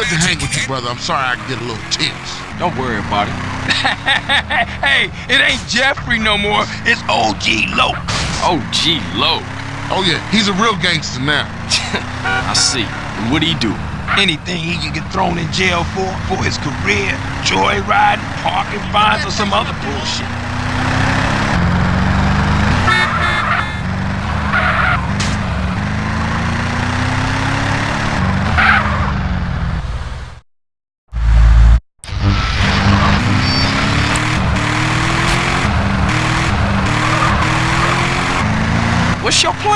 Good to hang with you, brother. I'm sorry I get a little tense. Don't worry about it. hey, it ain't Jeffrey no more. It's OG Loc. OG Loc. Oh, yeah, he's a real gangster now. I see. And what do he do? Anything he can get thrown in jail for, for his career, joyriding, parking fines, or some other bullshit.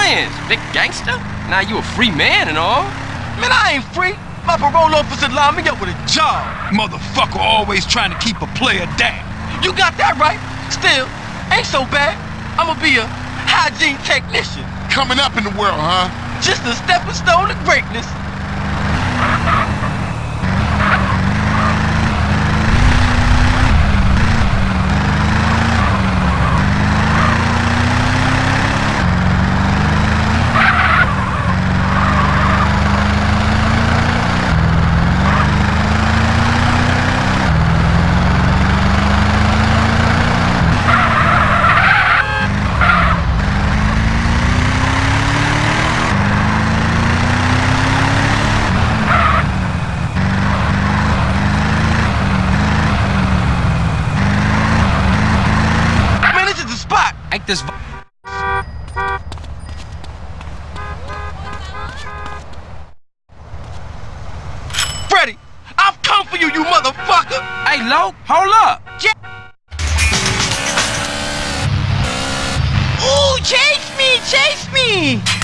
Plans, big gangster? Now you a free man and all. Man, I ain't free. My parole officer lined me up with a job. Motherfucker always trying to keep a player down. You got that right. Still, ain't so bad. I'ma be a hygiene technician. Coming up in the world, huh? Just a stepping stone to greatness. Man, this is the spot. Ain't this Freddy, I've come for you, you motherfucker. Hey, Lo, hold up. Ooh, chase me, chase me.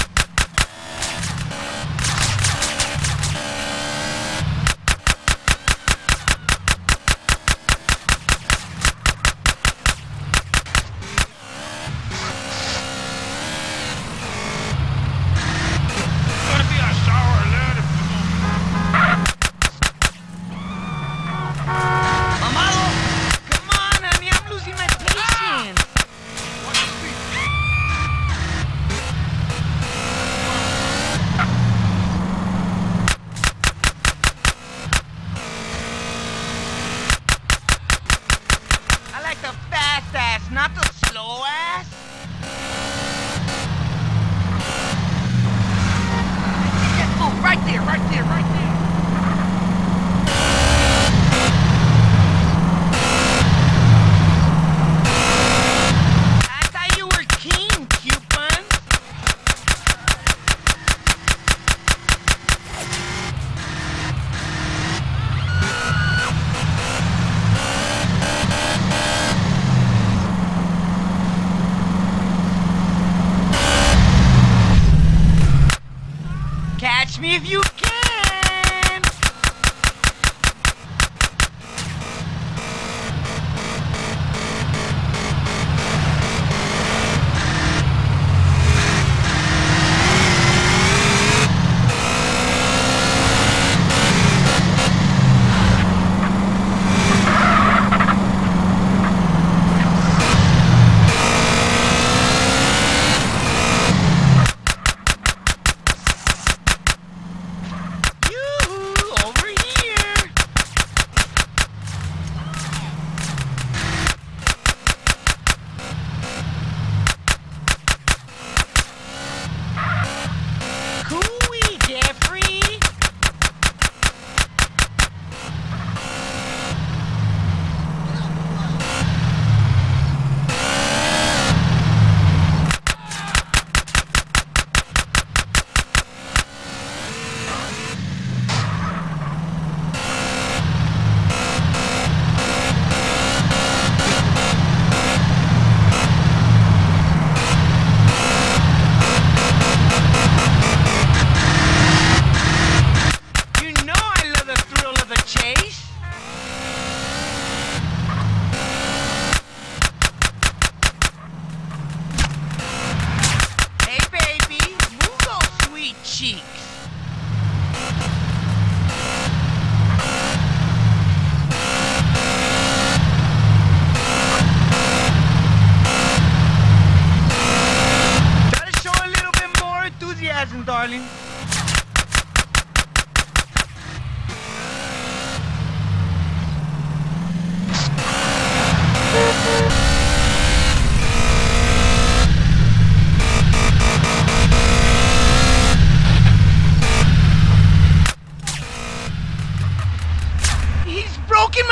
If you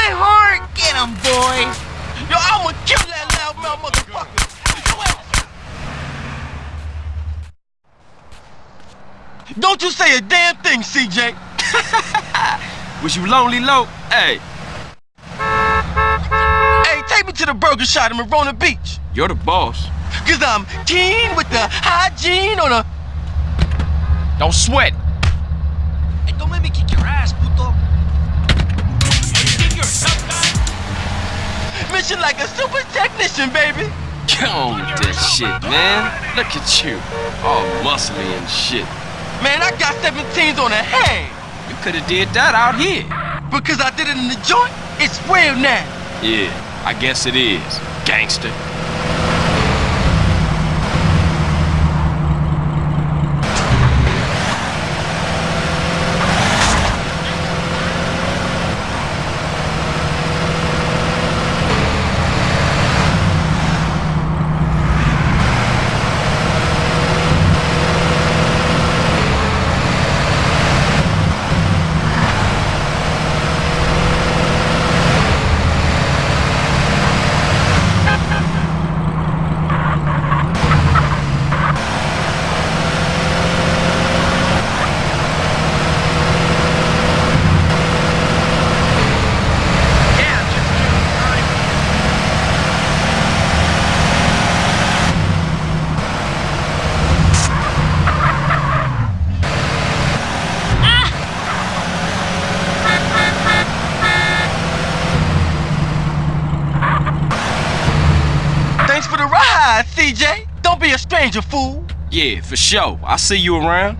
my heart. Get him, boys. Yo, I'ma kill that loudmouth motherfucker. Don't you say a damn thing, CJ. Was you lonely, low? Hey, Hey, take me to the burger shop in Marona Beach. you're the boss. Cause I'm keen with the hygiene on a Don't sweat. Hey, don't let me kick your ass, puto. Mission like a super technician, baby. Get on with that shit, man. Look at you. All muscly and shit. Man, I got 17s on the hand. You could have did that out here. Because I did it in the joint, it's real now. Yeah, I guess it is. Gangster. Yeah, just kidding, right? Thanks for the CJ. Don't be a stranger, fool. Yeah, for sure. I'll see you around.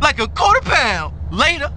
Like a quarter pound. Later.